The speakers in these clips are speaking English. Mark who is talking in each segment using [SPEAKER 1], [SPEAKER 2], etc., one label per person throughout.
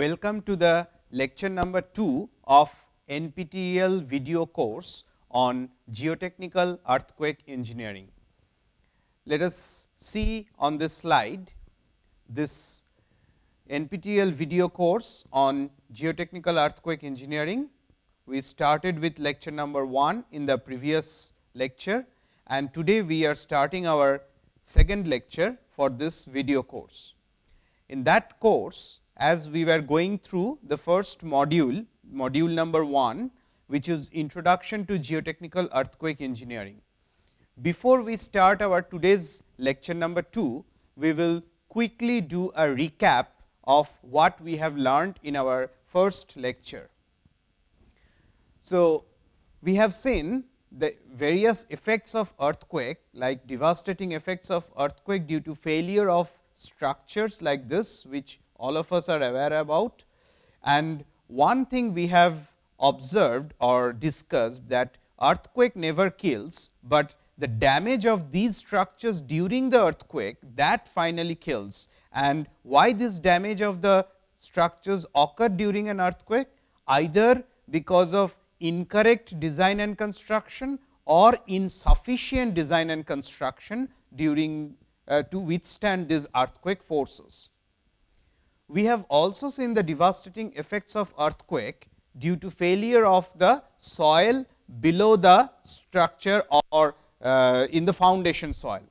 [SPEAKER 1] Welcome to the lecture number 2 of NPTEL video course on geotechnical earthquake engineering. Let us see on this slide this NPTEL video course on geotechnical earthquake engineering. We started with lecture number 1 in the previous lecture and today we are starting our second lecture for this video course. In that course, as we were going through the first module, module number 1, which is introduction to geotechnical earthquake engineering. Before we start our today's lecture number 2, we will quickly do a recap of what we have learned in our first lecture. So, we have seen the various effects of earthquake like devastating effects of earthquake due to failure of structures like this, which all of us are aware about. And one thing we have observed or discussed that earthquake never kills, but the damage of these structures during the earthquake that finally kills. And why this damage of the structures occur during an earthquake? Either because of incorrect design and construction or insufficient design and construction during uh, to withstand these earthquake forces. We have also seen the devastating effects of earthquake due to failure of the soil below the structure or uh, in the foundation soil.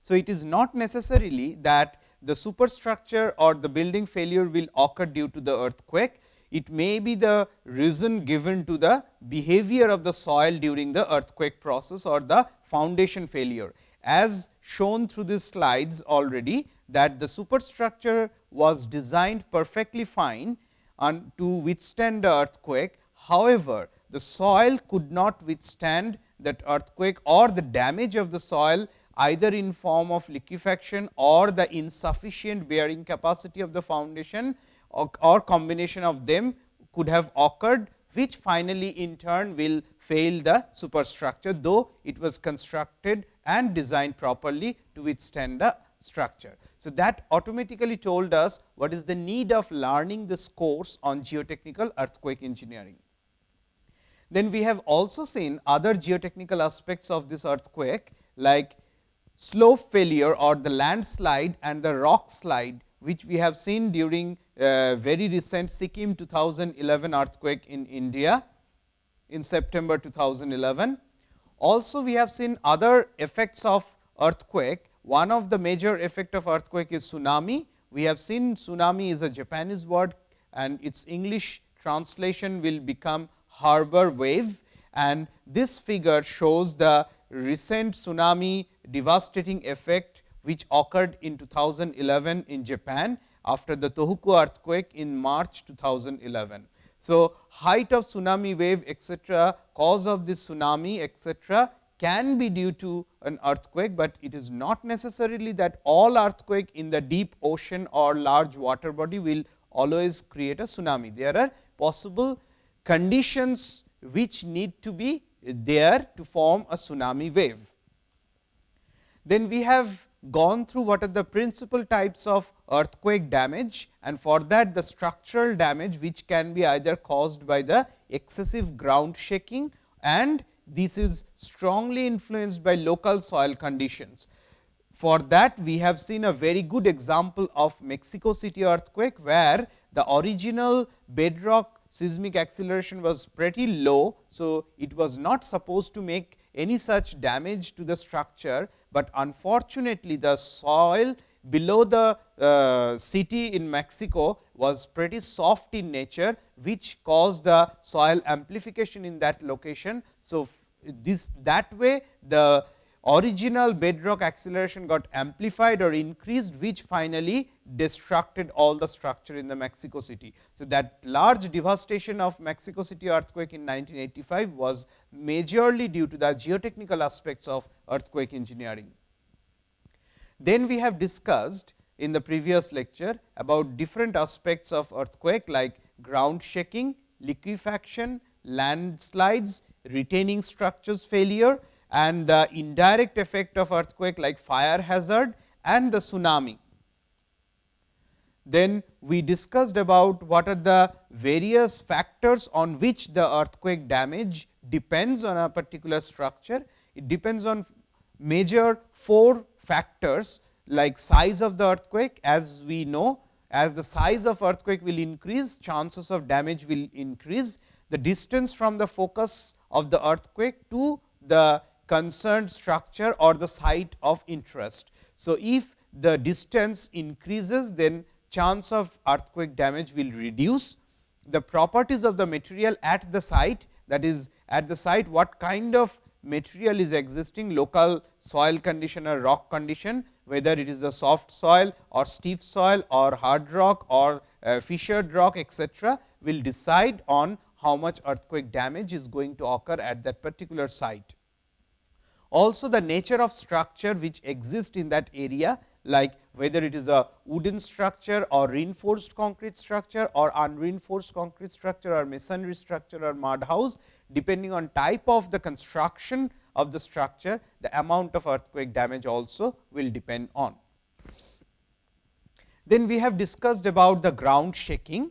[SPEAKER 1] So, it is not necessarily that the superstructure or the building failure will occur due to the earthquake. It may be the reason given to the behavior of the soil during the earthquake process or the foundation failure. As shown through these slides already that the superstructure was designed perfectly fine and to withstand the earthquake. However, the soil could not withstand that earthquake or the damage of the soil either in form of liquefaction or the insufficient bearing capacity of the foundation or, or combination of them could have occurred, which finally in turn will fail the superstructure, though it was constructed and designed properly to withstand the structure. So, that automatically told us what is the need of learning this course on geotechnical earthquake engineering. Then we have also seen other geotechnical aspects of this earthquake like slope failure or the landslide and the rock slide, which we have seen during uh, very recent Sikkim 2011 earthquake in India in September 2011. Also, we have seen other effects of earthquake. One of the major effect of earthquake is tsunami. We have seen tsunami is a Japanese word and its English translation will become harbor wave and this figure shows the recent tsunami devastating effect which occurred in 2011 in Japan after the Tohoku earthquake in March 2011. So, height of tsunami wave etcetera, cause of this tsunami etcetera can be due to an earthquake, but it is not necessarily that all earthquake in the deep ocean or large water body will always create a tsunami. There are possible conditions which need to be there to form a tsunami wave. Then we have gone through what are the principal types of earthquake damage and for that the structural damage which can be either caused by the excessive ground shaking and this is strongly influenced by local soil conditions. For that we have seen a very good example of Mexico City earthquake, where the original bedrock seismic acceleration was pretty low. So, it was not supposed to make any such damage to the structure, but unfortunately the soil below the uh, city in Mexico was pretty soft in nature, which caused the soil amplification in that location. So, this that way the original bedrock acceleration got amplified or increased, which finally destructed all the structure in the Mexico City. So, that large devastation of Mexico City earthquake in 1985 was majorly due to the geotechnical aspects of earthquake engineering. Then we have discussed in the previous lecture about different aspects of earthquake like ground shaking, liquefaction, landslides, retaining structures failure and the indirect effect of earthquake like fire hazard and the tsunami. Then we discussed about what are the various factors on which the earthquake damage depends on a particular structure. It depends on major four factors like size of the earthquake as we know as the size of earthquake will increase chances of damage will increase the distance from the focus of the earthquake to the concerned structure or the site of interest. So, if the distance increases then chance of earthquake damage will reduce. The properties of the material at the site that is at the site what kind of material is existing local soil condition or rock condition whether it is a soft soil or steep soil or hard rock or uh, fissured rock etc., will decide on how much earthquake damage is going to occur at that particular site. Also the nature of structure which exist in that area like whether it is a wooden structure or reinforced concrete structure or unreinforced concrete structure or masonry structure or mud house depending on type of the construction of the structure the amount of earthquake damage also will depend on. Then we have discussed about the ground shaking.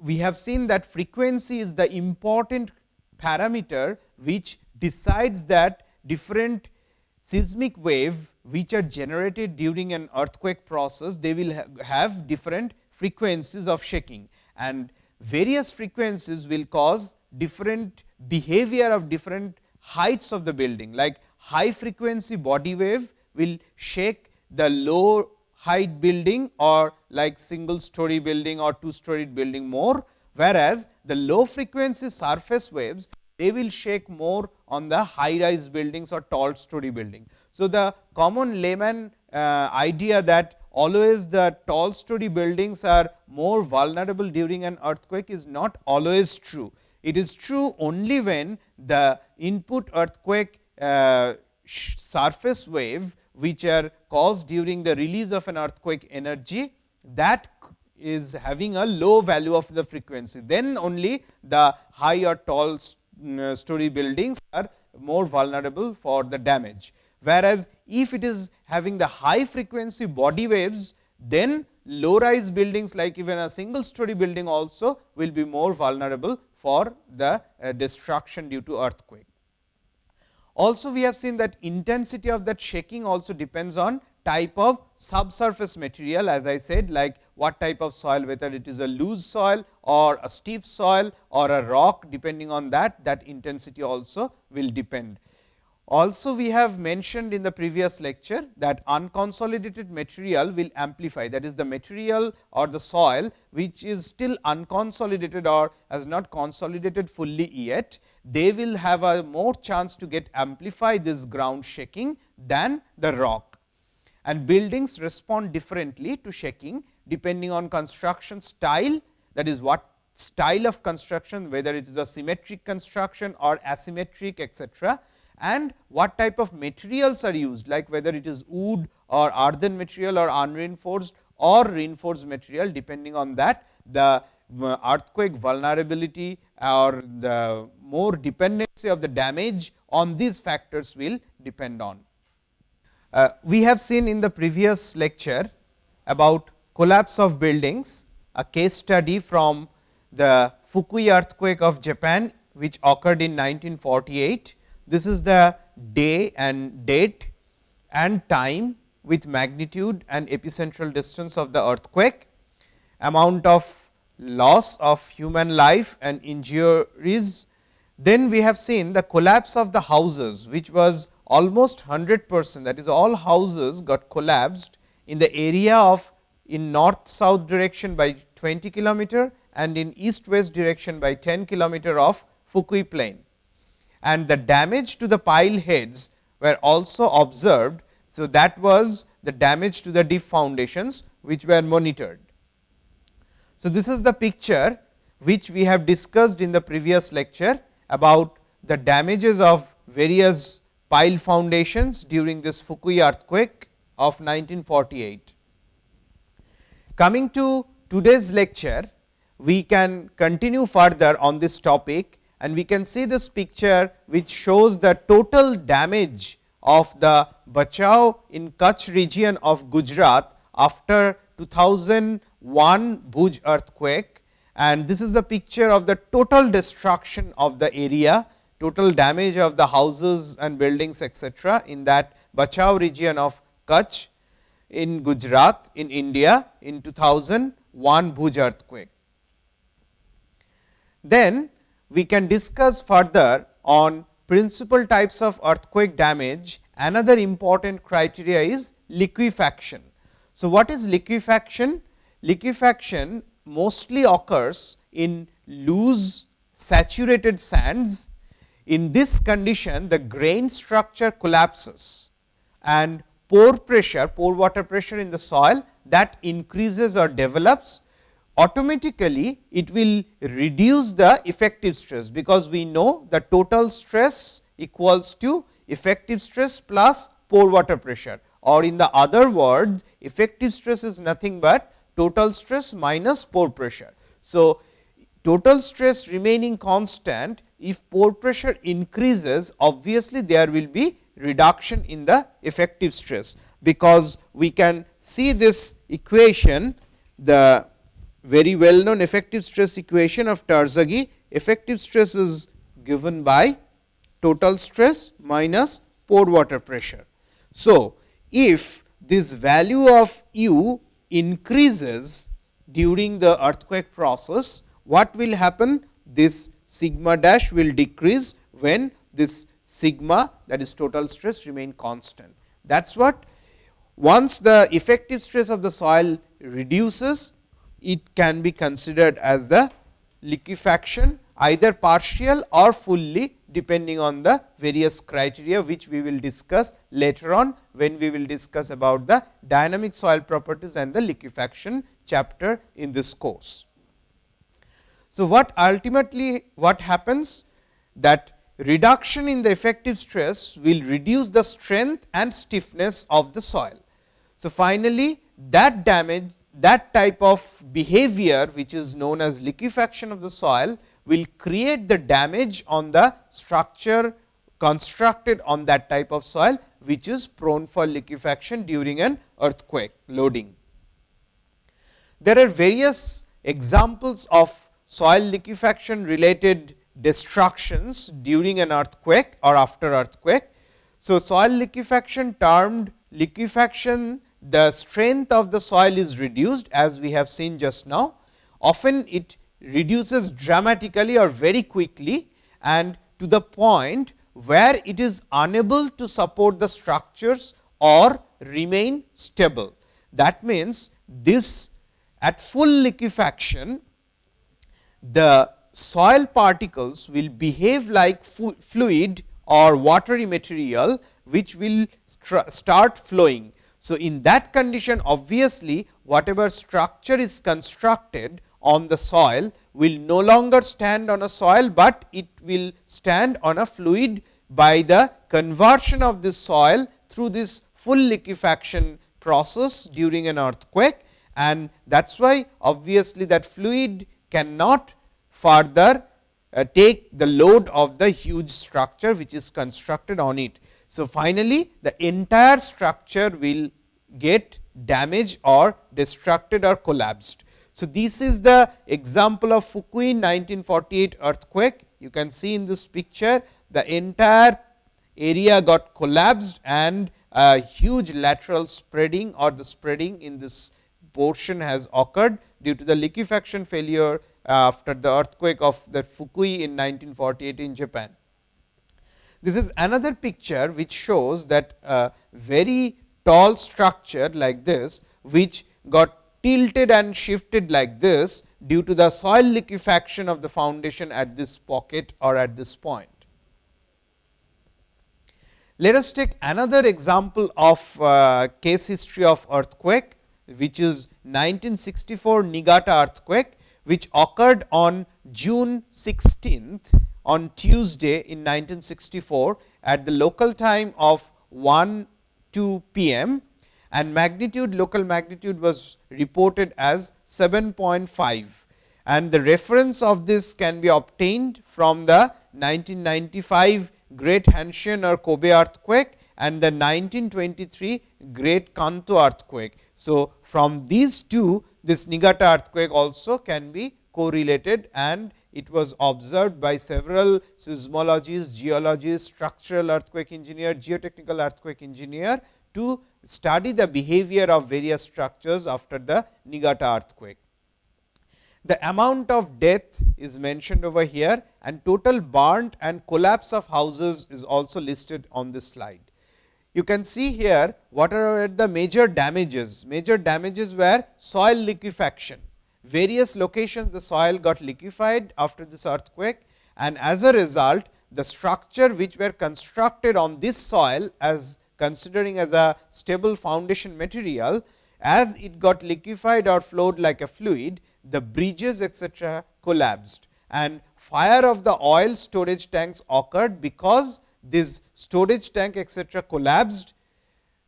[SPEAKER 1] We have seen that frequency is the important parameter which decides that different seismic wave which are generated during an earthquake process, they will ha have different frequencies of shaking and various frequencies will cause different behavior of different heights of the building. Like high frequency body wave will shake the low height building or like single story building or two storied building more, whereas the low frequency surface waves they will shake more on the high rise buildings or tall story building. So, the common layman uh, idea that always the tall story buildings are more vulnerable during an earthquake is not always true. It is true only when the input earthquake uh, surface wave which are caused during the release of an earthquake energy that is having a low value of the frequency. Then only the high or tall story buildings are more vulnerable for the damage whereas, if it is having the high frequency body waves, then low rise buildings like even a single story building also will be more vulnerable for the uh, destruction due to earthquake. Also we have seen that intensity of that shaking also depends on type of subsurface material as I said like what type of soil whether it is a loose soil or a steep soil or a rock depending on that that intensity also will depend. Also we have mentioned in the previous lecture that unconsolidated material will amplify that is the material or the soil which is still unconsolidated or has not consolidated fully yet. They will have a more chance to get amplify this ground shaking than the rock and buildings respond differently to shaking depending on construction style that is what style of construction whether it is a symmetric construction or asymmetric etcetera and what type of materials are used like whether it is wood or earthen material or unreinforced or reinforced material depending on that the uh, earthquake vulnerability or the more dependency of the damage on these factors will depend on. Uh, we have seen in the previous lecture about collapse of buildings, a case study from the Fukui earthquake of Japan, which occurred in 1948 this is the day and date and time with magnitude and epicentral distance of the earthquake, amount of loss of human life and injuries. Then we have seen the collapse of the houses, which was almost 100 percent that is all houses got collapsed in the area of in north south direction by 20 kilometer and in east west direction by 10 kilometer of Fukui plain and the damage to the pile heads were also observed. So, that was the damage to the deep foundations which were monitored. So, this is the picture which we have discussed in the previous lecture about the damages of various pile foundations during this Fukui earthquake of 1948. Coming to today's lecture, we can continue further on this topic and we can see this picture which shows the total damage of the Bhachau in Kutch region of Gujarat after 2001 Bhuj earthquake and this is the picture of the total destruction of the area, total damage of the houses and buildings etc., in that Bhachau region of Kutch in Gujarat in India in 2001 Bhuj earthquake. Then we can discuss further on principal types of earthquake damage. Another important criteria is liquefaction. So, what is liquefaction? Liquefaction mostly occurs in loose saturated sands. In this condition, the grain structure collapses and pore pressure, pore water pressure in the soil that increases or develops automatically it will reduce the effective stress, because we know the total stress equals to effective stress plus pore water pressure or in the other words effective stress is nothing but total stress minus pore pressure. So, total stress remaining constant if pore pressure increases obviously there will be reduction in the effective stress, because we can see this equation the very well known effective stress equation of Terzaghi effective stress is given by total stress minus pore water pressure. So, if this value of u increases during the earthquake process, what will happen? This sigma dash will decrease when this sigma that is total stress remain constant. That is what once the effective stress of the soil reduces, it can be considered as the liquefaction either partial or fully depending on the various criteria which we will discuss later on when we will discuss about the dynamic soil properties and the liquefaction chapter in this course. So, what ultimately what happens that reduction in the effective stress will reduce the strength and stiffness of the soil. So, finally, that damage that type of behavior which is known as liquefaction of the soil will create the damage on the structure constructed on that type of soil, which is prone for liquefaction during an earthquake loading. There are various examples of soil liquefaction related destructions during an earthquake or after earthquake. So, soil liquefaction termed liquefaction the strength of the soil is reduced as we have seen just now. Often it reduces dramatically or very quickly and to the point where it is unable to support the structures or remain stable. That means, this at full liquefaction the soil particles will behave like fluid or watery material which will start flowing. So, in that condition obviously, whatever structure is constructed on the soil will no longer stand on a soil, but it will stand on a fluid by the conversion of this soil through this full liquefaction process during an earthquake and that is why obviously, that fluid cannot further uh, take the load of the huge structure which is constructed on it. So, finally, the entire structure will get damaged or destructed or collapsed. So, this is the example of Fukui 1948 earthquake. You can see in this picture the entire area got collapsed and a huge lateral spreading or the spreading in this portion has occurred due to the liquefaction failure after the earthquake of the Fukui in 1948 in Japan. This is another picture which shows that a very tall structure like this, which got tilted and shifted like this due to the soil liquefaction of the foundation at this pocket or at this point. Let us take another example of uh, case history of earthquake, which is 1964 Niigata earthquake, which occurred on June 16th on Tuesday in 1964 at the local time of 1 2 pm and magnitude local magnitude was reported as 7.5 and the reference of this can be obtained from the 1995 Great Hanshin or Kobe earthquake and the 1923 Great Kanto earthquake. So, from these two this Niigata earthquake also can be correlated and it was observed by several seismologists, geologists, structural earthquake engineer, geotechnical earthquake engineer to study the behavior of various structures after the Niigata earthquake. The amount of death is mentioned over here and total burnt and collapse of houses is also listed on this slide. You can see here what are the major damages. Major damages were soil liquefaction. Various locations the soil got liquefied after this earthquake and as a result the structure which were constructed on this soil as considering as a stable foundation material as it got liquefied or flowed like a fluid the bridges etc., collapsed and fire of the oil storage tanks occurred because this storage tank etc., collapsed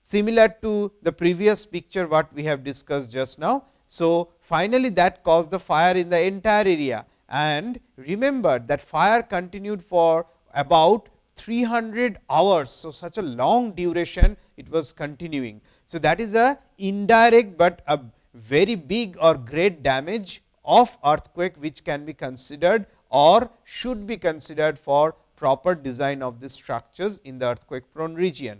[SPEAKER 1] similar to the previous picture what we have discussed just now. So, finally, that caused the fire in the entire area and remember that fire continued for about 300 hours. So, such a long duration it was continuing. So, that is a indirect, but a very big or great damage of earthquake which can be considered or should be considered for proper design of the structures in the earthquake prone region.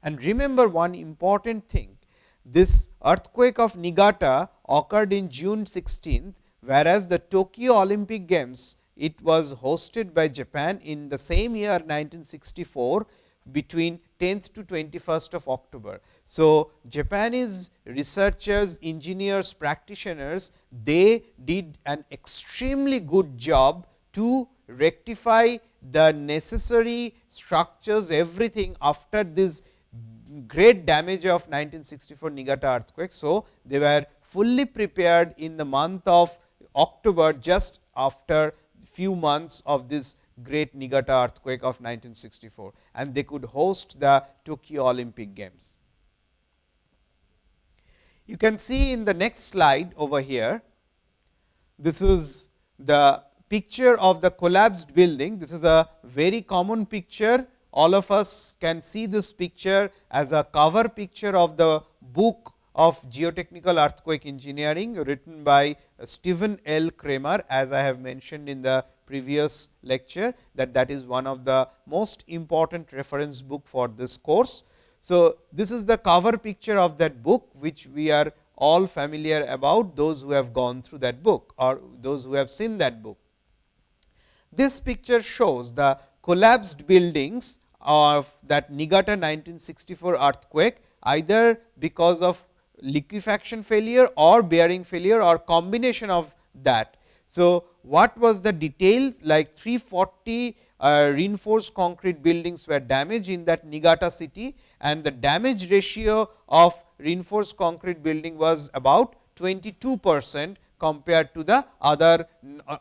[SPEAKER 1] And remember one important thing, this earthquake of Niigata occurred in June 16th, whereas the Tokyo Olympic Games it was hosted by Japan in the same year 1964 between 10th to 21st of October. So, Japanese researchers, engineers, practitioners, they did an extremely good job to rectify the necessary structures, everything after this great damage of 1964 Niigata earthquake. So, they were fully prepared in the month of October just after few months of this great Niigata earthquake of 1964 and they could host the Tokyo Olympic Games. You can see in the next slide over here, this is the picture of the collapsed building. This is a very common picture. All of us can see this picture as a cover picture of the book of geotechnical earthquake engineering written by Steven L. Kramer as I have mentioned in the previous lecture that that is one of the most important reference book for this course. So, this is the cover picture of that book which we are all familiar about those who have gone through that book or those who have seen that book. This picture shows the collapsed buildings of that Niigata 1964 earthquake either because of liquefaction failure or bearing failure or combination of that. So, what was the details like 340 uh, reinforced concrete buildings were damaged in that Niigata city and the damage ratio of reinforced concrete building was about 22 percent compared to the other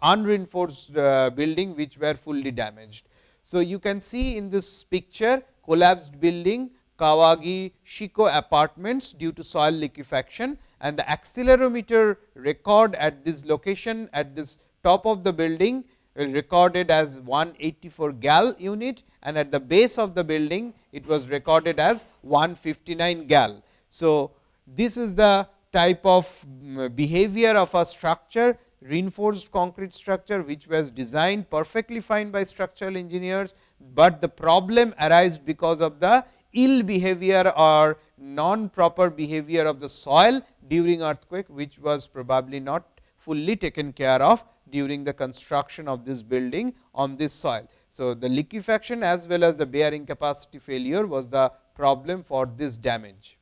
[SPEAKER 1] unreinforced uh, building which were fully damaged. So, you can see in this picture collapsed building Kawagi Shiko apartments due to soil liquefaction and the accelerometer record at this location at this top of the building recorded as 184 gal unit and at the base of the building it was recorded as 159 gal. So, this is the type of mm, behavior of a structure reinforced concrete structure which was designed perfectly fine by structural engineers, but the problem arise because of the ill behavior or non proper behavior of the soil during earthquake which was probably not fully taken care of during the construction of this building on this soil. So, the liquefaction as well as the bearing capacity failure was the problem for this damage.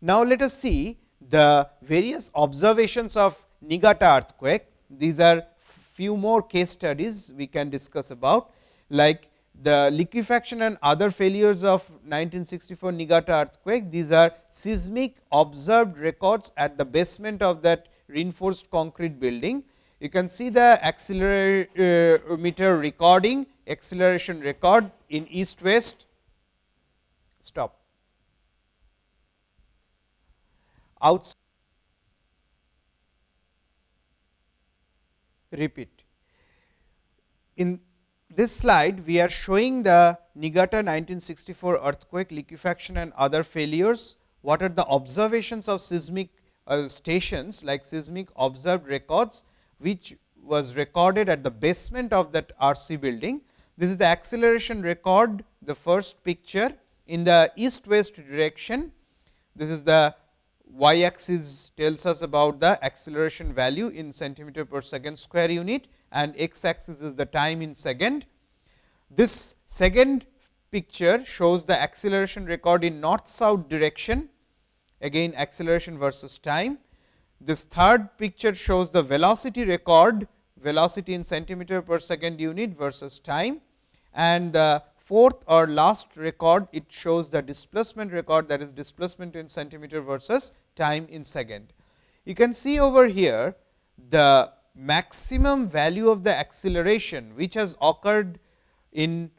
[SPEAKER 1] Now, let us see the various observations of Niigata earthquake. These are few more case studies we can discuss about like the liquefaction and other failures of 1964 Niigata earthquake. These are seismic observed records at the basement of that reinforced concrete building. You can see the accelerometer recording, acceleration record in east west. Stop. Outside. Repeat. In this slide, we are showing the Niigata 1964 earthquake liquefaction and other failures what are the observations of seismic uh, stations like seismic observed records, which was recorded at the basement of that RC building. This is the acceleration record, the first picture in the east west direction. This is the y axis tells us about the acceleration value in centimeter per second square unit and x axis is the time in second. This second picture shows the acceleration record in north south direction again acceleration versus time. This third picture shows the velocity record velocity in centimeter per second unit versus time and the fourth or last record it shows the displacement record that is displacement in centimeter versus time in second. You can see over here the maximum value of the acceleration which has occurred in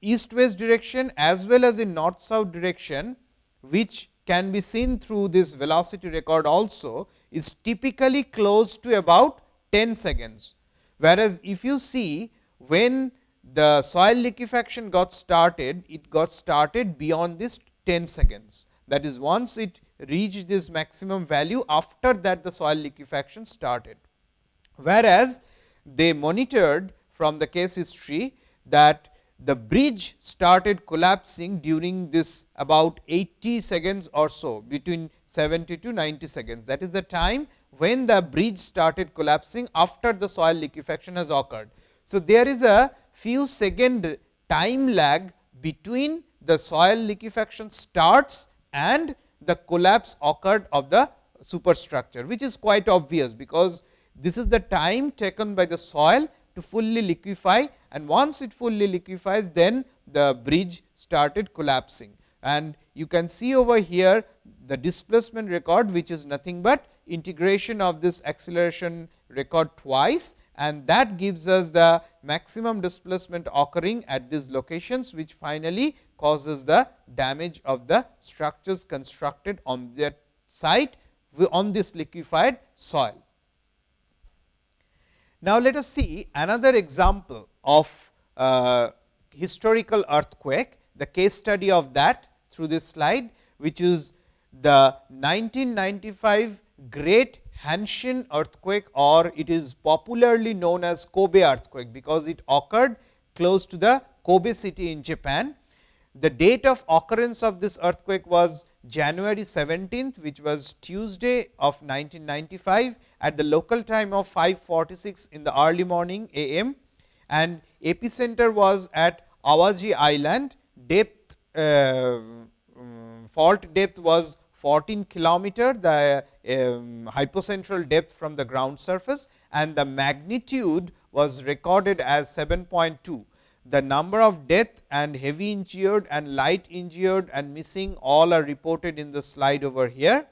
[SPEAKER 1] east west direction as well as in north south direction which can be seen through this velocity record also is typically close to about 10 seconds. Whereas, if you see when the soil liquefaction got started, it got started beyond this 10 seconds. That is once it reached this maximum value after that the soil liquefaction started. Whereas, they monitored from the case history that the bridge started collapsing during this about 80 seconds or so between 70 to 90 seconds. That is the time when the bridge started collapsing after the soil liquefaction has occurred. So, there is a few second time lag between the soil liquefaction starts and the collapse occurred of the superstructure, which is quite obvious, because this is the time taken by the soil to fully liquefy and once it fully liquefies then the bridge started collapsing. And you can see over here the displacement record which is nothing but integration of this acceleration record twice and that gives us the maximum displacement occurring at these locations which finally causes the damage of the structures constructed on that site on this liquefied soil. Now, let us see another example of uh, historical earthquake, the case study of that through this slide, which is the 1995 Great Hanshin earthquake or it is popularly known as Kobe earthquake, because it occurred close to the Kobe city in Japan. The date of occurrence of this earthquake was January 17th, which was Tuesday of 1995 at the local time of 546 in the early morning am and epicenter was at Awaji Island. Depth uh, um, fault depth was 14 kilometer, the um, hypocentral depth from the ground surface and the magnitude was recorded as 7.2 the number of death and heavy injured and light injured and missing all are reported in the slide over here.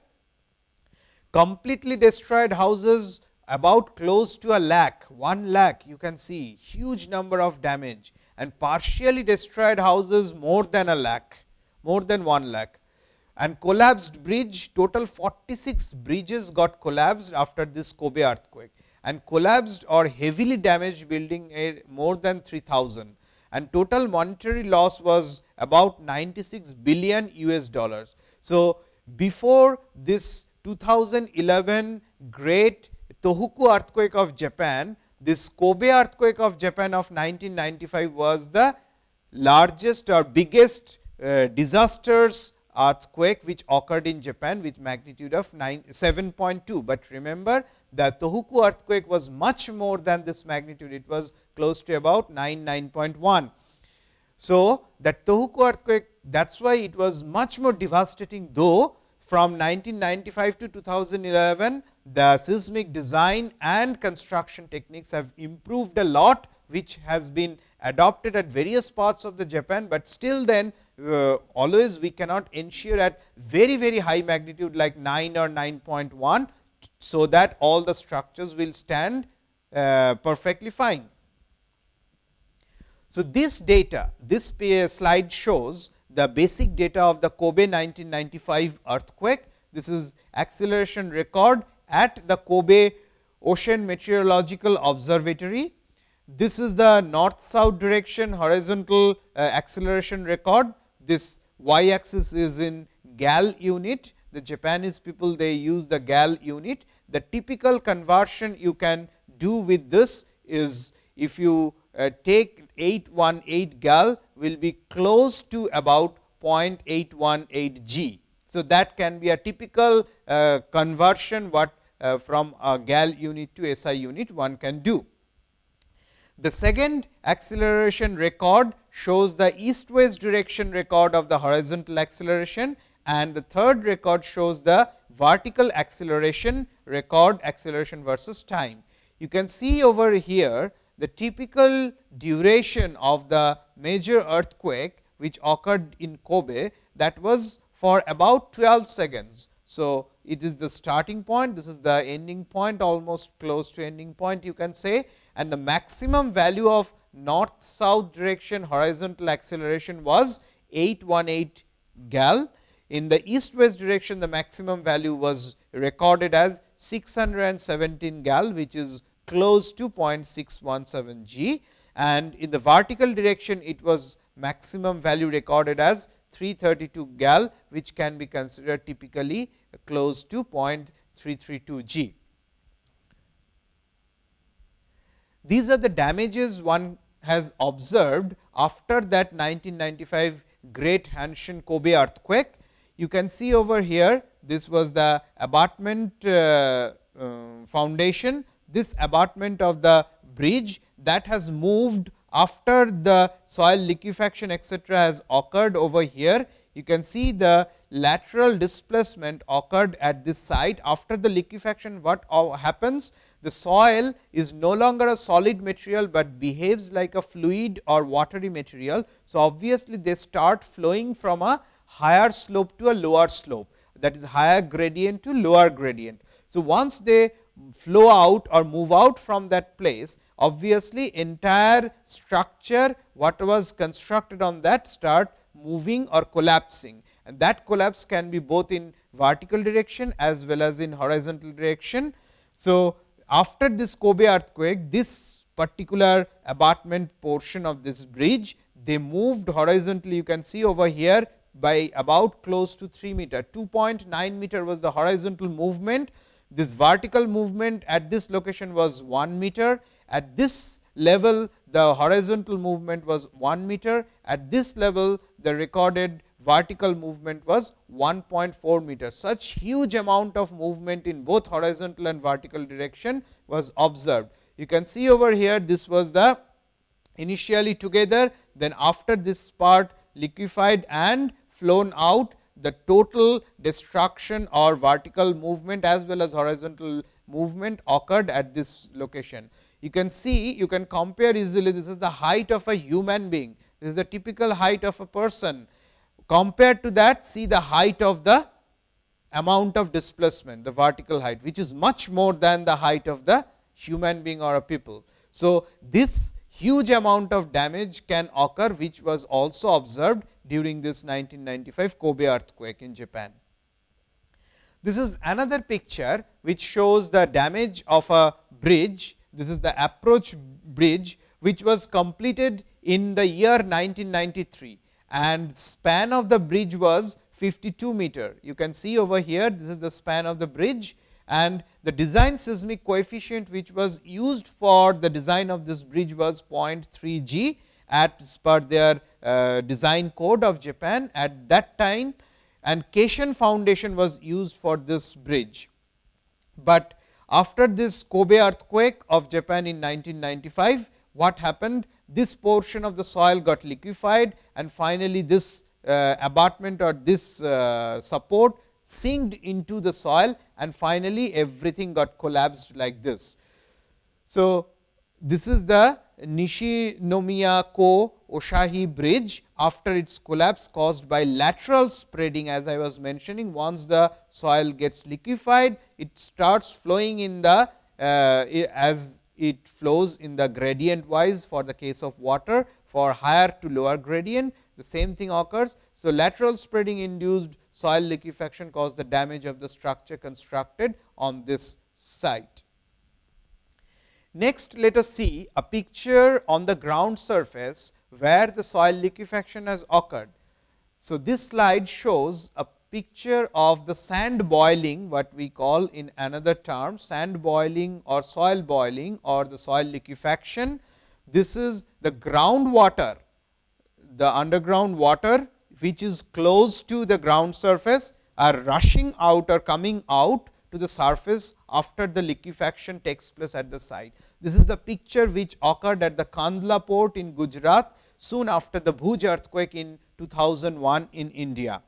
[SPEAKER 1] Completely destroyed houses about close to a lakh, 1 lakh you can see huge number of damage. And partially destroyed houses more than a lakh, more than 1 lakh and collapsed bridge total 46 bridges got collapsed after this Kobe earthquake and collapsed or heavily damaged building more than 3000 and total monetary loss was about 96 billion US dollars. So, before this 2011 great Tohoku earthquake of Japan, this Kobe earthquake of Japan of 1995 was the largest or biggest uh, disasters earthquake which occurred in Japan with magnitude of 7.2, but remember the Tohoku earthquake was much more than this magnitude, it was close to about 9, 9.1. So, that Tohoku earthquake that is why it was much more devastating, though from 1995 to 2011 the seismic design and construction techniques have improved a lot, which has been adopted at various parts of the Japan, but still then uh, always we cannot ensure at very very high magnitude like 9 or 9.1. So, that all the structures will stand uh, perfectly fine. So, this data this slide shows the basic data of the Kobe 1995 earthquake. This is acceleration record at the Kobe Ocean Meteorological Observatory. This is the north south direction horizontal uh, acceleration record this y axis is in gal unit. The Japanese people they use the gal unit. The typical conversion you can do with this is if you uh, take 818 gal will be close to about 0.818 G. So, that can be a typical uh, conversion what uh, from a gal unit to SI unit one can do. The second acceleration record shows the east west direction record of the horizontal acceleration and the third record shows the vertical acceleration record acceleration versus time. You can see over here the typical duration of the major earthquake which occurred in Kobe that was for about 12 seconds. So, it is the starting point, this is the ending point almost close to ending point you can say and the maximum value of north south direction horizontal acceleration was 818 gal. In the east west direction the maximum value was recorded as 617 gal which is close to 0.617 g and in the vertical direction it was maximum value recorded as 332 gal which can be considered typically close to 0.332 g. These are the damages one has observed after that 1995 great Hanshin Kobe earthquake. You can see over here this was the abutment uh, uh, foundation, this abutment of the bridge that has moved after the soil liquefaction etcetera has occurred over here. You can see the lateral displacement occurred at this site after the liquefaction what happens the soil is no longer a solid material, but behaves like a fluid or watery material. So, obviously, they start flowing from a higher slope to a lower slope that is higher gradient to lower gradient. So, once they flow out or move out from that place, obviously, entire structure what was constructed on that start moving or collapsing and that collapse can be both in vertical direction as well as in horizontal direction. So, after this Kobe earthquake, this particular abutment portion of this bridge, they moved horizontally. You can see over here by about close to 3 meter, 2.9 meter was the horizontal movement. This vertical movement at this location was 1 meter. At this level, the horizontal movement was 1 meter. At this level, the recorded vertical movement was 1.4 meter. Such huge amount of movement in both horizontal and vertical direction was observed. You can see over here this was the initially together, then after this part liquefied and flown out the total destruction or vertical movement as well as horizontal movement occurred at this location. You can see you can compare easily this is the height of a human being, this is the typical height of a person Compared to that see the height of the amount of displacement, the vertical height, which is much more than the height of the human being or a people. So, this huge amount of damage can occur, which was also observed during this 1995 Kobe earthquake in Japan. This is another picture, which shows the damage of a bridge. This is the approach bridge, which was completed in the year 1993 and span of the bridge was 52 meter. You can see over here this is the span of the bridge and the design seismic coefficient which was used for the design of this bridge was 0.3 g at per their uh, design code of Japan at that time and caisson foundation was used for this bridge. But after this Kobe earthquake of Japan in 1995, what happened? This portion of the soil got liquefied and finally, this uh, abutment or this uh, support sinked into the soil and finally, everything got collapsed like this. So, this is the Nishinomiya Ko Ohashi bridge after its collapse caused by lateral spreading as I was mentioning once the soil gets liquefied it starts flowing in the uh, as it flows in the gradient wise for the case of water for higher to lower gradient the same thing occurs. So, lateral spreading induced soil liquefaction caused the damage of the structure constructed on this site. Next, let us see a picture on the ground surface, where the soil liquefaction has occurred. So, this slide shows a picture of the sand boiling what we call in another term sand boiling or soil boiling or the soil liquefaction. This is the groundwater, the underground water which is close to the ground surface are rushing out or coming out to the surface after the liquefaction takes place at the site. This is the picture which occurred at the Kandla port in Gujarat soon after the Bhuj earthquake in 2001 in India.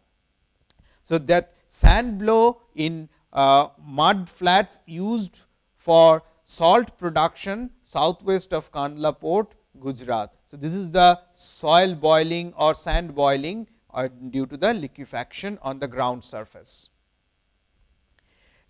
[SPEAKER 1] So, that sand blow in uh, mud flats used for salt production southwest of Kandla port Gujarat. So, this is the soil boiling or sand boiling or due to the liquefaction on the ground surface.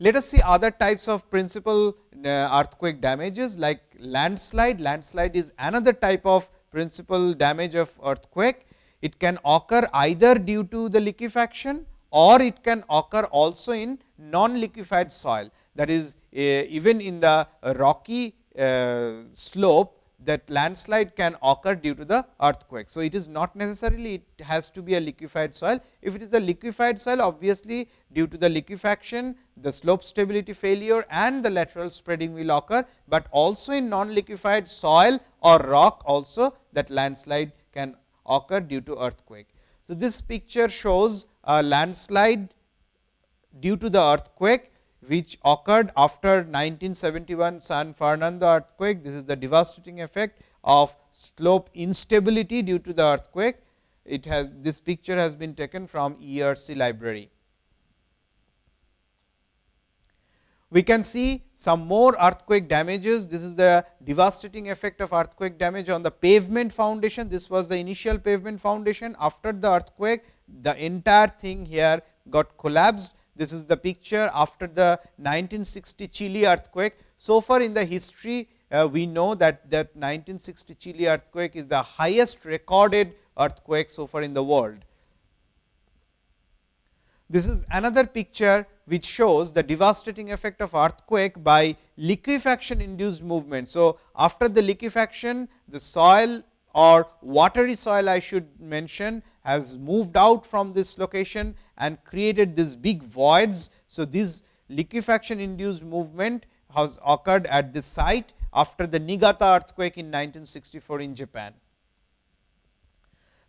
[SPEAKER 1] Let us see other types of principal uh, earthquake damages like landslide. Landslide is another type of principal damage of earthquake. It can occur either due to the liquefaction or it can occur also in non liquefied soil. That is uh, even in the rocky uh, slope that landslide can occur due to the earthquake. So, it is not necessarily it has to be a liquefied soil. If it is a liquefied soil obviously, due to the liquefaction the slope stability failure and the lateral spreading will occur, but also in non liquefied soil or rock also that landslide can occur due to earthquake. So, this picture shows a landslide due to the earthquake which occurred after 1971 San Fernando earthquake. This is the devastating effect of slope instability due to the earthquake. It has this picture has been taken from ERC library. We can see some more earthquake damages. This is the devastating effect of earthquake damage on the pavement foundation. This was the initial pavement foundation. After the earthquake, the entire thing here got collapsed this is the picture after the 1960 Chile earthquake. So far in the history, uh, we know that that 1960 Chile earthquake is the highest recorded earthquake so far in the world. This is another picture which shows the devastating effect of earthquake by liquefaction induced movement. So, after the liquefaction the soil or watery soil I should mention has moved out from this location and created these big voids. So, this liquefaction induced movement has occurred at this site after the Niigata earthquake in 1964 in Japan.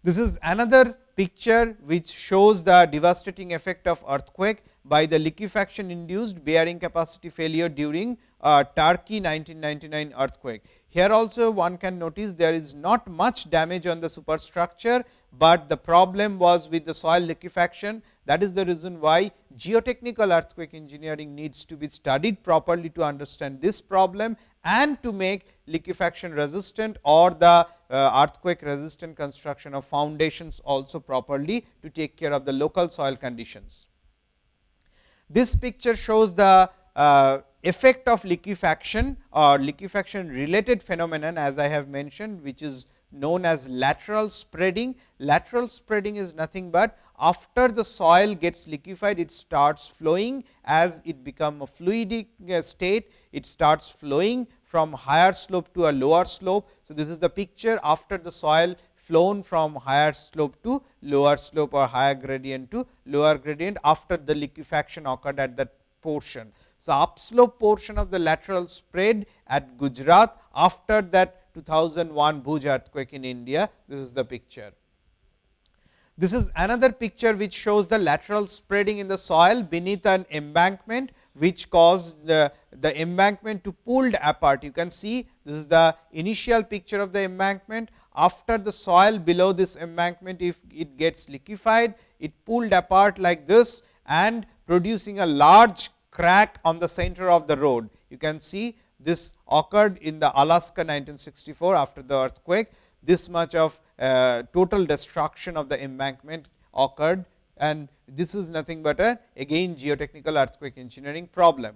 [SPEAKER 1] This is another picture which shows the devastating effect of earthquake by the liquefaction induced bearing capacity failure during uh, Turkey 1999 earthquake. Here also one can notice there is not much damage on the superstructure, but the problem was with the soil liquefaction. That is the reason why geotechnical earthquake engineering needs to be studied properly to understand this problem and to make liquefaction resistant or the uh, earthquake resistant construction of foundations also properly to take care of the local soil conditions. This picture shows the uh, effect of liquefaction or liquefaction related phenomenon as I have mentioned, which is known as lateral spreading. Lateral spreading is nothing but after the soil gets liquefied, it starts flowing as it become a fluidic uh, state, it starts flowing from higher slope to a lower slope. So, this is the picture after the soil flown from higher slope to lower slope or higher gradient to lower gradient after the liquefaction occurred at that portion. So, upslope portion of the lateral spread at Gujarat after that 2001 Bhuj earthquake in India. This is the picture. This is another picture which shows the lateral spreading in the soil beneath an embankment, which caused the, the embankment to pulled apart. You can see this is the initial picture of the embankment. After the soil below this embankment, if it gets liquefied, it pulled apart like this and producing a large crack on the center of the road. You can see this occurred in the Alaska 1964 after the earthquake. This much of uh, total destruction of the embankment occurred and this is nothing but a again geotechnical earthquake engineering problem.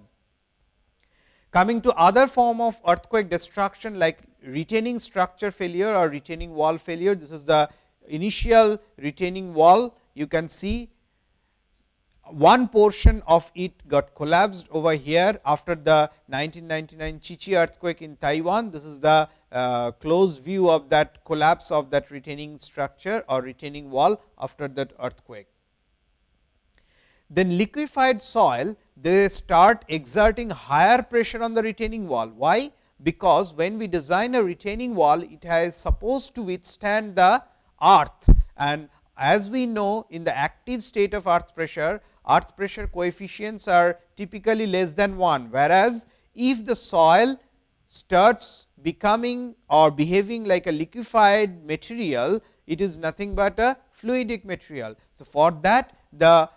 [SPEAKER 1] Coming to other form of earthquake destruction like retaining structure failure or retaining wall failure. This is the initial retaining wall. You can see one portion of it got collapsed over here after the 1999 Chichi earthquake in Taiwan. This is the uh, close view of that collapse of that retaining structure or retaining wall after that earthquake. Then liquefied soil they start exerting higher pressure on the retaining wall. Why? Because when we design a retaining wall, it has supposed to withstand the earth and as we know in the active state of earth pressure, earth pressure coefficients are typically less than 1, whereas, if the soil starts becoming or behaving like a liquefied material, it is nothing but a fluidic material. So, for that the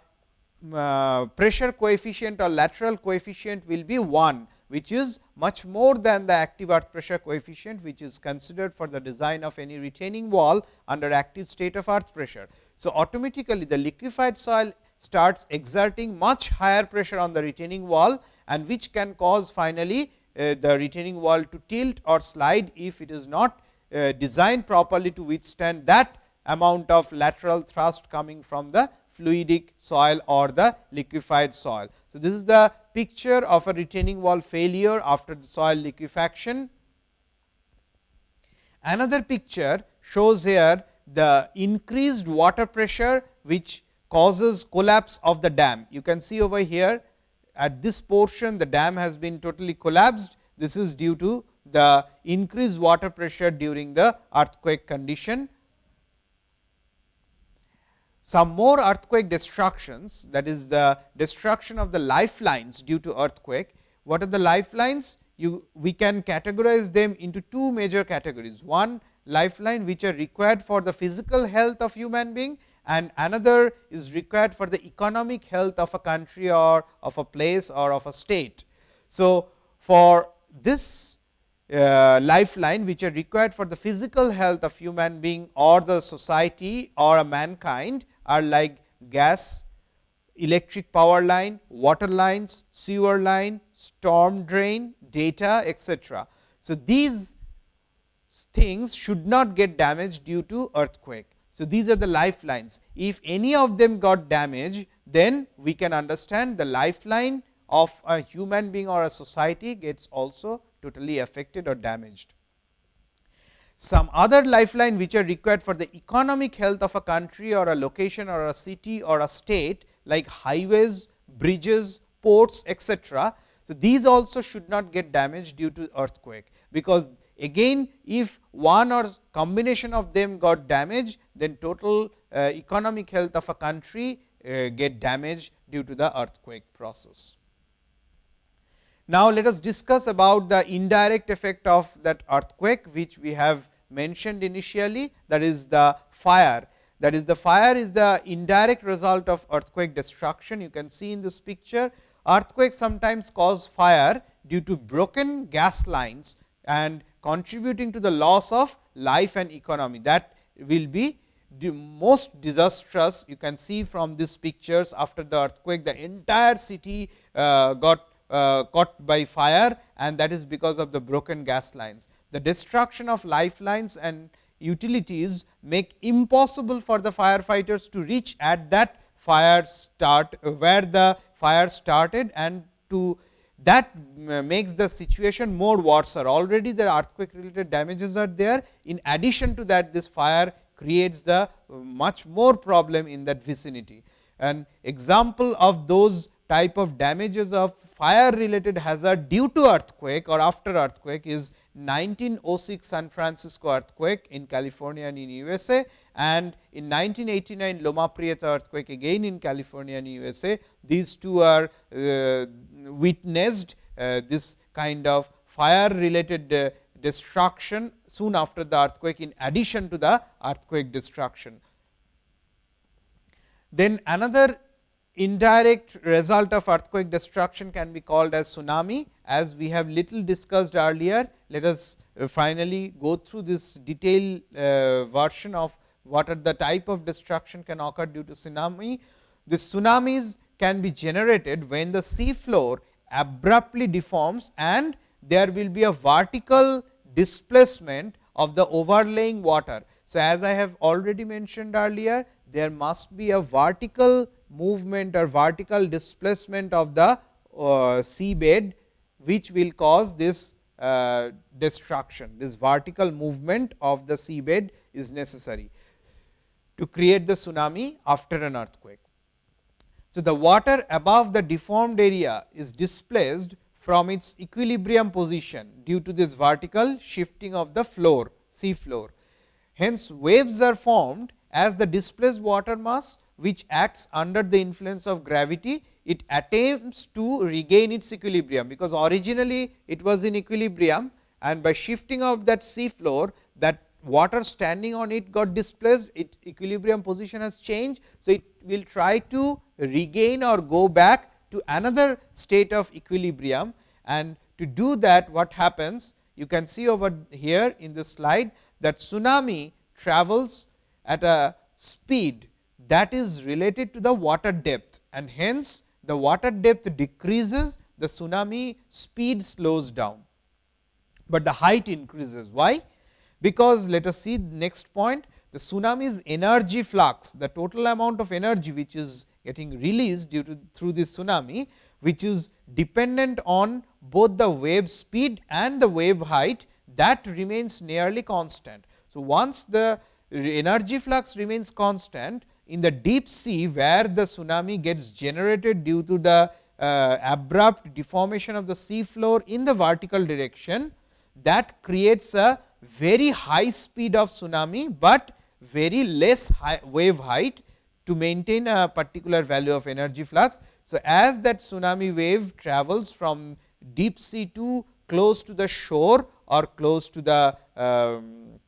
[SPEAKER 1] uh, pressure coefficient or lateral coefficient will be 1, which is much more than the active earth pressure coefficient, which is considered for the design of any retaining wall under active state of earth pressure. So, automatically the liquefied soil starts exerting much higher pressure on the retaining wall and which can cause finally uh, the retaining wall to tilt or slide if it is not uh, designed properly to withstand that amount of lateral thrust coming from the fluidic soil or the liquefied soil. So, this is the picture of a retaining wall failure after the soil liquefaction. Another picture shows here the increased water pressure, which causes collapse of the dam. You can see over here at this portion the dam has been totally collapsed. This is due to the increased water pressure during the earthquake condition some more earthquake destructions that is the destruction of the lifelines due to earthquake. What are the lifelines? You, we can categorize them into two major categories. One lifeline which are required for the physical health of human being and another is required for the economic health of a country or of a place or of a state. So, for this uh, lifeline which are required for the physical health of human being or the society or a mankind, are like gas, electric power line, water lines, sewer line, storm drain, data etc. So, these things should not get damaged due to earthquake. So, these are the lifelines. If any of them got damaged, then we can understand the lifeline of a human being or a society gets also totally affected or damaged some other lifeline which are required for the economic health of a country or a location or a city or a state like highways, bridges, ports etc. So, these also should not get damaged due to earthquake, because again if one or combination of them got damaged, then total uh, economic health of a country uh, get damaged due to the earthquake process. Now, let us discuss about the indirect effect of that earthquake, which we have mentioned initially that is the fire. That is the fire is the indirect result of earthquake destruction. You can see in this picture earthquakes sometimes cause fire due to broken gas lines and contributing to the loss of life and economy. That will be the most disastrous you can see from these pictures after the earthquake the entire city uh, got Uh, caught by fire and that is because of the broken gas lines the destruction of lifelines and utilities make impossible for the firefighters to reach at that fire start where the fire started and to that makes the situation more worse. Already the earthquake related damages are there. In addition to that, this fire creates the uh, much more problem in that vicinity. An example of those type of damages of fire related hazard due to earthquake or after earthquake is 1906 San Francisco earthquake in California and in USA and in 1989 Loma Prieta earthquake again in California and USA. These two are uh, witnessed uh, this kind of fire related uh, destruction soon after the earthquake in addition to the earthquake destruction. Then another indirect result of earthquake destruction can be called as tsunami as we have little discussed earlier let us uh, finally go through this detailed uh, version of what are the type of destruction can occur due to tsunami. The tsunamis can be generated when the sea floor abruptly deforms and there will be a vertical displacement of the overlaying water. So, as I have already mentioned earlier, there must be a vertical movement or vertical displacement of the uh, seabed, which will cause this uh, destruction. This vertical movement of the seabed is necessary to create the tsunami after an earthquake. So, the water above the deformed area is displaced from its equilibrium position due to this vertical shifting of the floor sea floor. Hence, waves are formed as the displaced water mass which acts under the influence of gravity, it attempts to regain its equilibrium, because originally it was in equilibrium and by shifting of that sea floor that water standing on it got displaced, its equilibrium position has changed. So, it will try to regain or go back to another state of equilibrium and to do that what happens you can see over here in this slide that tsunami travels at a speed that is related to the water depth and hence the water depth decreases the tsunami speed slows down, but the height increases. Why? because let us see next point the tsunami's energy flux the total amount of energy which is getting released due to through this tsunami which is dependent on both the wave speed and the wave height that remains nearly constant. So, once the energy flux remains constant in the deep sea where the tsunami gets generated due to the uh, abrupt deformation of the sea floor in the vertical direction that creates a very high speed of tsunami, but very less wave height to maintain a particular value of energy flux. So, as that tsunami wave travels from deep sea to close to the shore or close to the um,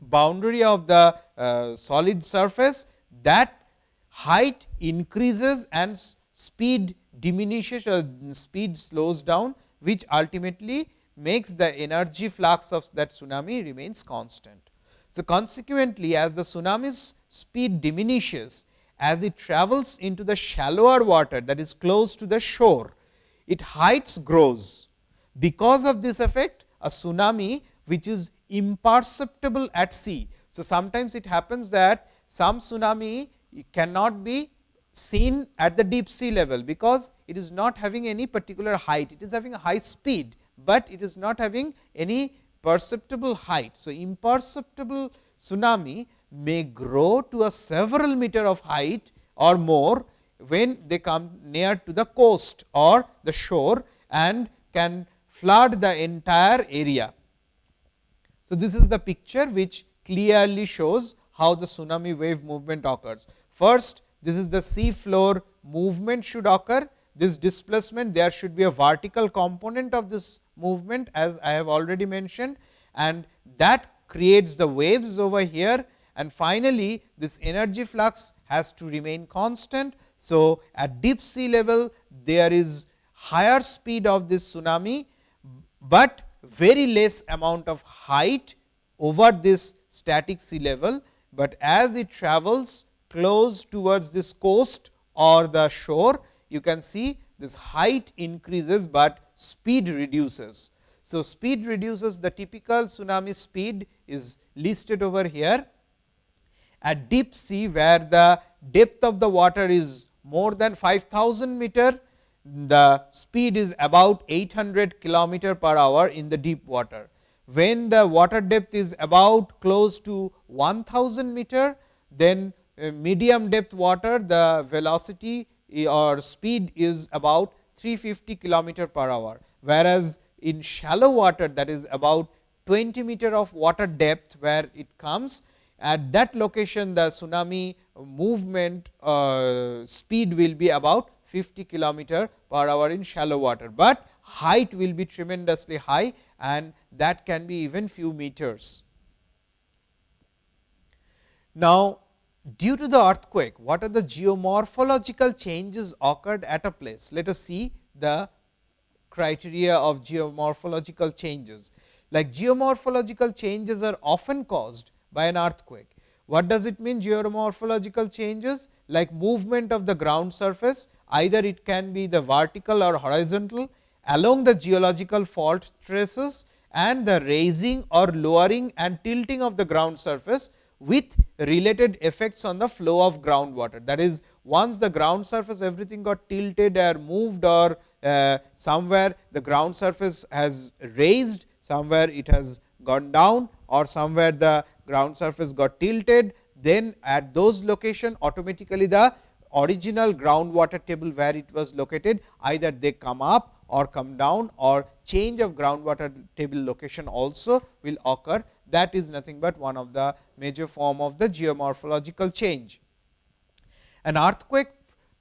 [SPEAKER 1] boundary of the uh, solid surface, that height increases and speed diminishes or speed slows down, which ultimately makes the energy flux of that tsunami remains constant. So, consequently, as the tsunami's speed diminishes, as it travels into the shallower water that is close to the shore, it heights grows. Because of this effect, a tsunami which is imperceptible at sea. So, sometimes it happens that some tsunami cannot be seen at the deep sea level, because it is not having any particular height, it is having a high speed but it is not having any perceptible height. So, imperceptible tsunami may grow to a several meter of height or more when they come near to the coast or the shore and can flood the entire area. So, this is the picture which clearly shows how the tsunami wave movement occurs. First, this is the sea floor movement should occur. This displacement, there should be a vertical component of this movement as I have already mentioned and that creates the waves over here and finally, this energy flux has to remain constant. So, at deep sea level there is higher speed of this tsunami, but very less amount of height over this static sea level, but as it travels close towards this coast or the shore, you can see this height increases, but speed reduces. So, speed reduces the typical tsunami speed is listed over here. At deep sea where the depth of the water is more than 5000 meter, the speed is about 800 kilometer per hour in the deep water. When the water depth is about close to 1000 meter, then uh, medium depth water the velocity or speed is about 350 kilometer per hour, whereas in shallow water that is about 20 meter of water depth where it comes at that location the tsunami movement uh, speed will be about 50 kilometer per hour in shallow water, but height will be tremendously high and that can be even few meters. Now, due to the earthquake, what are the geomorphological changes occurred at a place? Let us see the criteria of geomorphological changes. Like geomorphological changes are often caused by an earthquake. What does it mean geomorphological changes? Like movement of the ground surface, either it can be the vertical or horizontal along the geological fault traces and the raising or lowering and tilting of the ground surface with related effects on the flow of groundwater. That is, once the ground surface everything got tilted or moved or uh, somewhere the ground surface has raised, somewhere it has gone down or somewhere the ground surface got tilted, then at those location automatically the original groundwater table where it was located either they come up or come down or change of groundwater table location also will occur that is nothing but one of the major form of the geomorphological change. An earthquake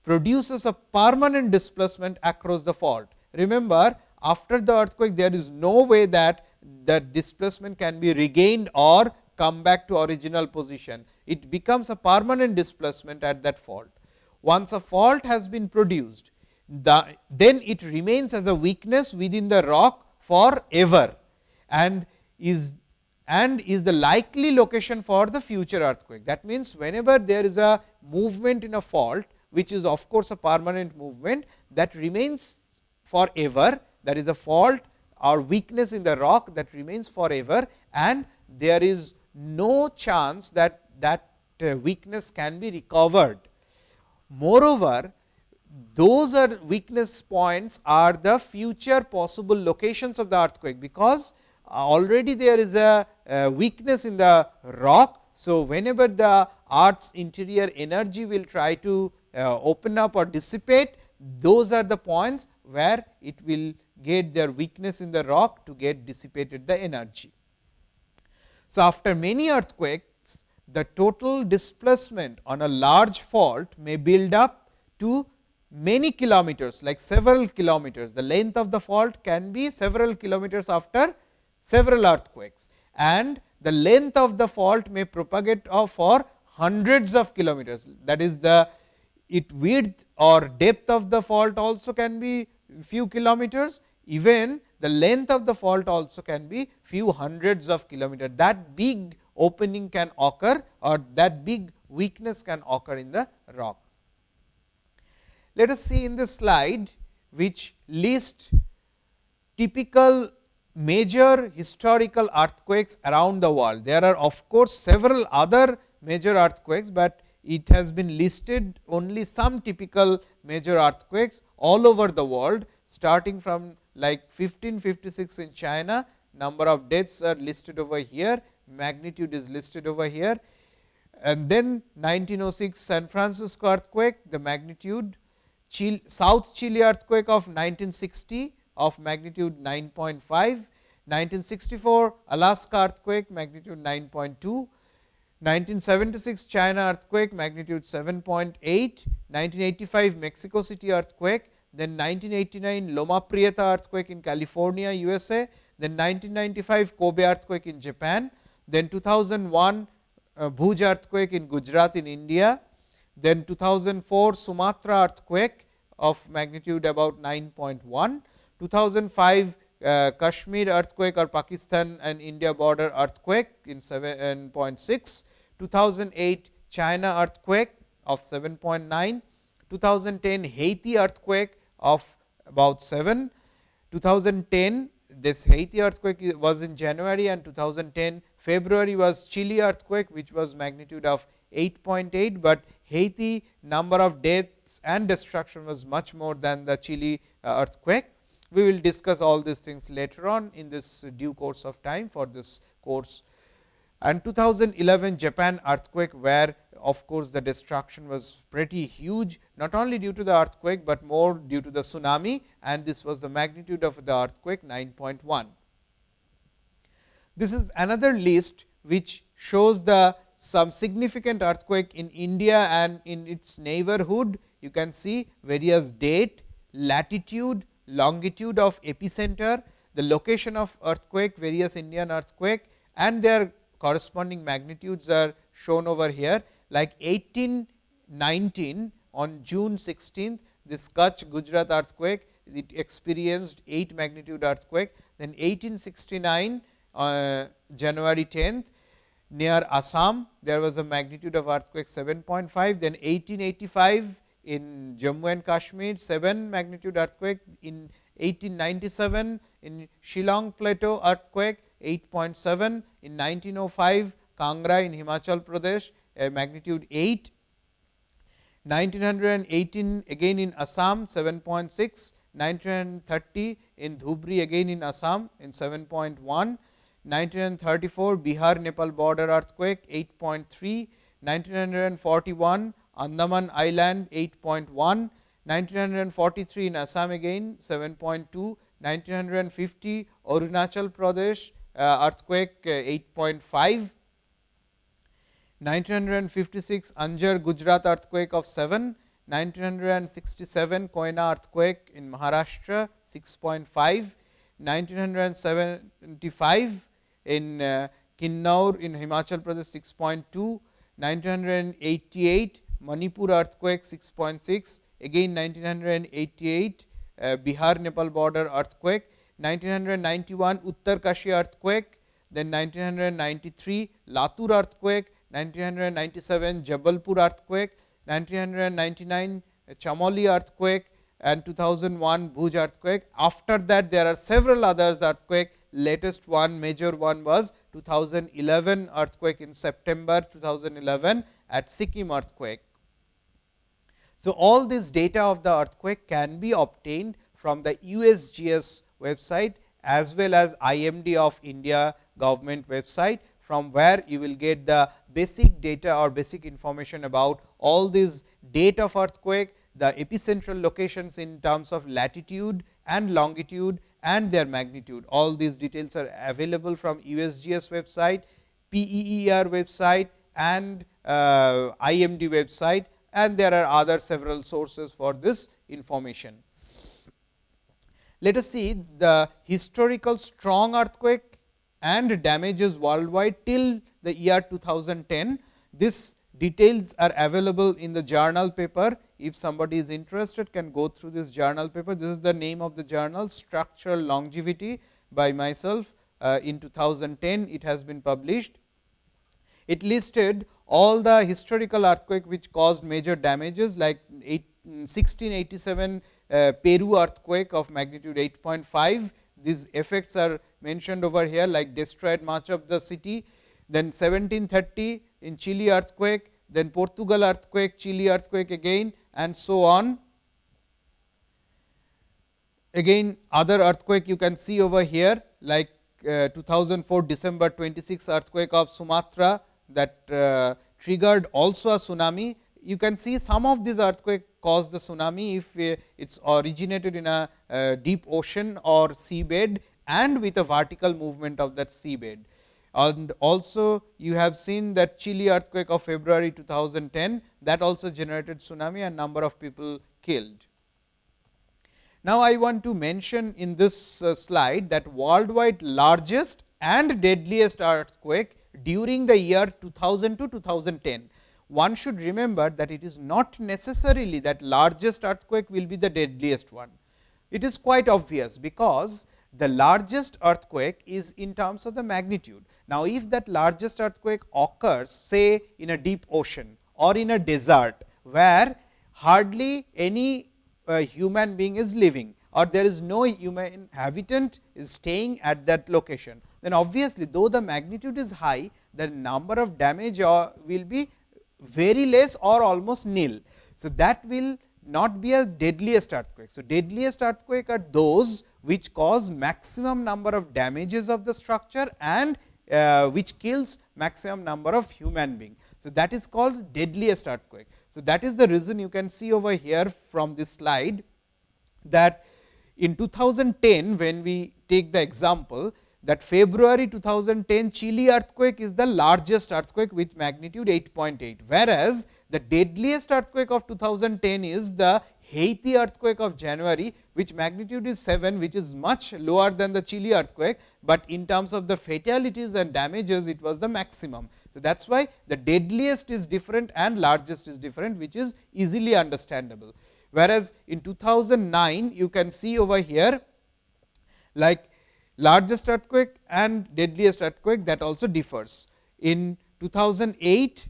[SPEAKER 1] produces a permanent displacement across the fault. Remember after the earthquake there is no way that the displacement can be regained or come back to original position. It becomes a permanent displacement at that fault. Once a fault has been produced, the, then it remains as a weakness within the rock forever and is and is the likely location for the future earthquake. That means, whenever there is a movement in a fault, which is of course, a permanent movement that remains forever, that is a fault or weakness in the rock that remains forever and there is no chance that that uh, weakness can be recovered. Moreover, those are weakness points are the future possible locations of the earthquake, because uh, already there is a, weakness in the rock. So, whenever the earth's interior energy will try to uh, open up or dissipate, those are the points where it will get their weakness in the rock to get dissipated the energy. So, after many earthquakes, the total displacement on a large fault may build up to many kilometers like several kilometers. The length of the fault can be several kilometers after several earthquakes and the length of the fault may propagate for hundreds of kilometers. That is the it width or depth of the fault also can be few kilometers, even the length of the fault also can be few hundreds of kilometers. That big opening can occur or that big weakness can occur in the rock. Let us see in this slide, which list typical major historical earthquakes around the world. There are of course, several other major earthquakes, but it has been listed only some typical major earthquakes all over the world starting from like 1556 in China, number of deaths are listed over here, magnitude is listed over here. And then 1906 San Francisco earthquake, the magnitude Chile, South Chile earthquake of 1960 of magnitude 9.5, 1964 Alaska earthquake magnitude 9.2, 1976 China earthquake magnitude 7.8, 1985 Mexico City earthquake, then 1989 Loma Prieta earthquake in California, USA, then 1995 Kobe earthquake in Japan, then 2001 uh, Bhuj earthquake in Gujarat in India, then 2004 Sumatra earthquake of magnitude about 9.1, 2005 uh, Kashmir earthquake or Pakistan and India border earthquake in 7.6, 2008 China earthquake of 7.9, 2010 Haiti earthquake of about 7, 2010 this Haiti earthquake was in January and 2010 February was Chile earthquake which was magnitude of 8.8, but Haiti number of deaths and destruction was much more than the Chile uh, earthquake. We will discuss all these things later on in this due course of time for this course. And 2011 Japan earthquake, where of course, the destruction was pretty huge, not only due to the earthquake, but more due to the tsunami and this was the magnitude of the earthquake 9.1. This is another list, which shows the some significant earthquake in India and in its neighborhood. You can see various date, latitude, longitude of epicenter, the location of earthquake, various Indian earthquake and their corresponding magnitudes are shown over here. Like 1819 on June 16th, this Kutch Gujarat earthquake, it experienced 8 magnitude earthquake. Then 1869 uh, January 10th, near Assam, there was a magnitude of earthquake 7.5. Then 1885 in Jammu and Kashmir, 7 magnitude earthquake. In 1897 in Shillong Plateau earthquake 8.7. In 1905 Kangra in Himachal Pradesh, a magnitude 8. 1918 again in Assam 7.6, 1930 in Dhubri again in Assam in 7.1, 1934 Bihar Nepal border earthquake 8.3, 1941 Andaman Island 8.1, 1943 in Assam again 7.2, 1950 Arunachal Pradesh uh, earthquake uh, 8.5, 1956 Anjar Gujarat earthquake of 7, 1967 Koyna earthquake in Maharashtra 6.5, 1975 in uh, Kinnaur in Himachal Pradesh 6.2, 1988 Manipur earthquake 6.6, again 1988 uh, Bihar Nepal border earthquake, 1991 Uttarkashi earthquake, then 1993 Latur earthquake, 1997 Jabalpur earthquake, 1999 Chamoli earthquake and 2001 Bhuj earthquake. After that there are several others earthquake, latest one major one was 2011 earthquake in September 2011 at Sikkim earthquake. So, all this data of the earthquake can be obtained from the USGS website as well as IMD of India government website from where you will get the basic data or basic information about all these date of earthquake, the epicentral locations in terms of latitude and longitude and their magnitude. All these details are available from USGS website, PEER website and uh, IMD website and there are other several sources for this information. Let us see the historical strong earthquake and damages worldwide till the year 2010. This details are available in the journal paper. If somebody is interested can go through this journal paper. This is the name of the journal structural longevity by myself uh, in 2010 it has been published. It listed all the historical earthquake which caused major damages like 1687 uh, Peru earthquake of magnitude 8.5. These effects are mentioned over here like destroyed much of the city. Then 1730 in Chile earthquake, then Portugal earthquake, Chile earthquake again and so on. Again other earthquake you can see over here like uh, 2004 December 26 earthquake of Sumatra that uh, triggered also a tsunami. You can see some of these earthquake caused the tsunami if uh, it is originated in a uh, deep ocean or seabed and with a vertical movement of that seabed. And also you have seen that Chile earthquake of February 2010 that also generated tsunami and number of people killed. Now, I want to mention in this uh, slide that worldwide largest and deadliest earthquake during the year 2000 to 2010. One should remember that it is not necessarily that largest earthquake will be the deadliest one. It is quite obvious, because the largest earthquake is in terms of the magnitude. Now, if that largest earthquake occurs say in a deep ocean or in a desert, where hardly any uh, human being is living or there is no human inhabitant is staying at that location then obviously, though the magnitude is high, the number of damage will be very less or almost nil. So, that will not be a deadliest earthquake. So, deadliest earthquake are those which cause maximum number of damages of the structure and uh, which kills maximum number of human being. So, that is called deadliest earthquake. So, that is the reason you can see over here from this slide that in 2010 when we take the example that February 2010 Chile earthquake is the largest earthquake with magnitude 8.8, whereas the deadliest earthquake of 2010 is the Haiti earthquake of January, which magnitude is 7, which is much lower than the Chile earthquake, but in terms of the fatalities and damages, it was the maximum. So, that is why the deadliest is different and largest is different, which is easily understandable. Whereas, in 2009, you can see over here like largest earthquake and deadliest earthquake that also differs. In 2008,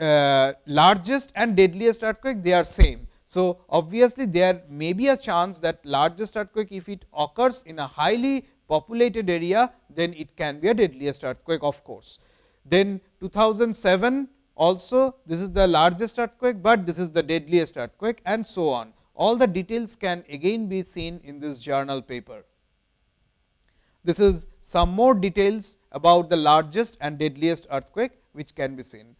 [SPEAKER 1] uh, largest and deadliest earthquake they are same. So, obviously, there may be a chance that largest earthquake if it occurs in a highly populated area, then it can be a deadliest earthquake of course. Then 2007 also this is the largest earthquake, but this is the deadliest earthquake and so on. All the details can again be seen in this journal paper. This is some more details about the largest and deadliest earthquake which can be seen.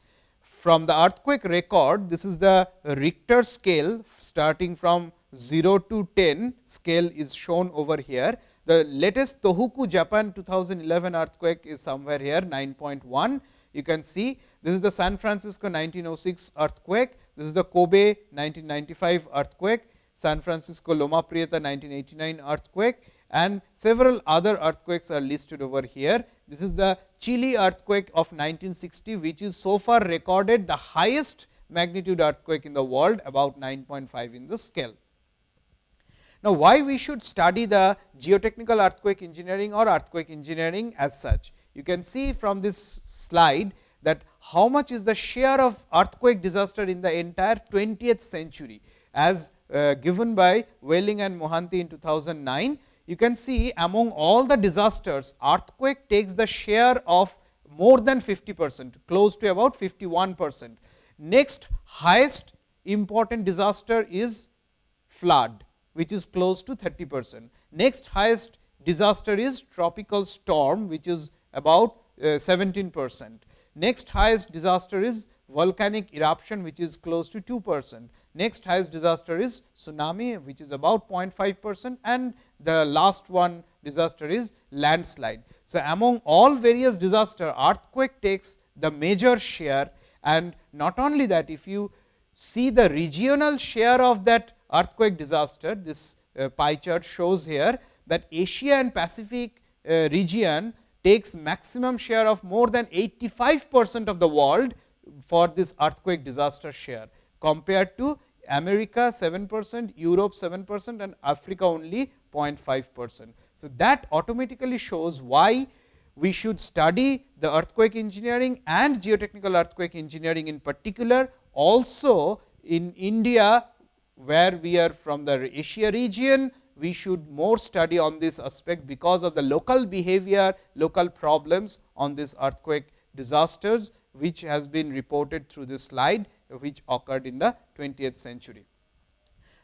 [SPEAKER 1] From the earthquake record, this is the Richter scale starting from 0 to 10 scale is shown over here. The latest Tohoku Japan 2011 earthquake is somewhere here 9.1. You can see this is the San Francisco 1906 earthquake, this is the Kobe 1995 earthquake, San Francisco Loma Prieta 1989 earthquake and several other earthquakes are listed over here. This is the Chile earthquake of 1960, which is so far recorded the highest magnitude earthquake in the world about 9.5 in the scale. Now, why we should study the geotechnical earthquake engineering or earthquake engineering as such? You can see from this slide that how much is the share of earthquake disaster in the entire 20th century as uh, given by Welling and Mohanty in 2009 you can see among all the disasters, earthquake takes the share of more than 50 percent, close to about 51 percent. Next highest important disaster is flood, which is close to 30 percent. Next highest disaster is tropical storm, which is about uh, 17 percent. Next highest disaster is volcanic eruption, which is close to 2 percent. Next highest disaster is tsunami, which is about 0.5 percent and the last one disaster is landslide. So, among all various disaster, earthquake takes the major share and not only that, if you see the regional share of that earthquake disaster, this uh, pie chart shows here that Asia and Pacific uh, region takes maximum share of more than 85 percent of the world for this earthquake disaster share compared to America 7 percent, Europe 7 percent and Africa only 0.5 percent. So, that automatically shows why we should study the earthquake engineering and geotechnical earthquake engineering in particular. Also in India, where we are from the Asia region, we should more study on this aspect because of the local behavior, local problems on this earthquake disasters, which has been reported through this slide which occurred in the 20th century.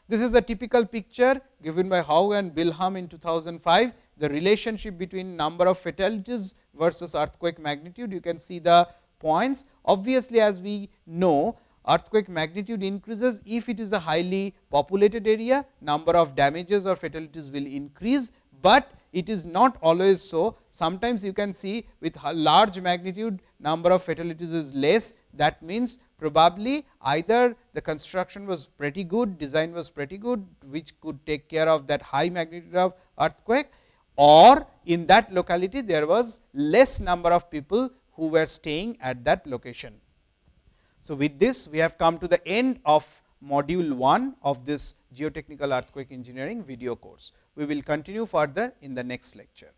[SPEAKER 1] This is a typical picture given by Hough and Bilham in 2005, the relationship between number of fatalities versus earthquake magnitude. You can see the points. Obviously, as we know earthquake magnitude increases if it is a highly populated area, number of damages or fatalities will increase, but it is not always so. Sometimes you can see with large magnitude number of fatalities is less. That means, probably either the construction was pretty good, design was pretty good, which could take care of that high magnitude of earthquake or in that locality there was less number of people who were staying at that location. So, with this we have come to the end of module 1 of this geotechnical earthquake engineering video course. We will continue further in the next lecture.